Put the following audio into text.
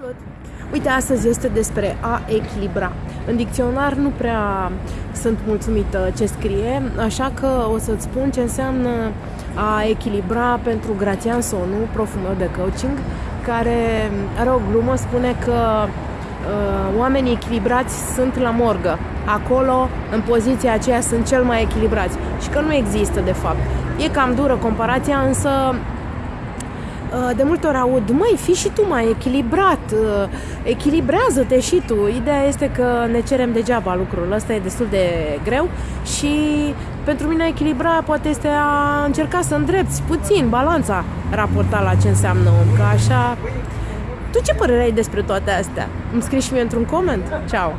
Salut! Uite, astăzi este despre a echilibra. În dicționar nu prea sunt mulțumită ce scrie, așa că o să-ți spun ce înseamnă a echilibra pentru Grațian Sonu, proful meu de coaching, care are o glumă, spune că uh, oamenii echilibrați sunt la morgă. Acolo, în poziția aceea, sunt cel mai echilibrați. Și că nu există, de fapt. E cam dură comparația, însă Uh, de multe ori aud, măi, fi și tu mai echilibrat, uh, echilibrează-te și tu. Ideea este că ne cerem degeaba lucrul ăsta, e destul de greu și pentru mine echilibra poate este a încerca să îndrepți puțin balanța raportat la ce înseamnă om, că așa... Tu ce părere ai despre toate astea? Îmi scrii și mie într-un coment? Ciao!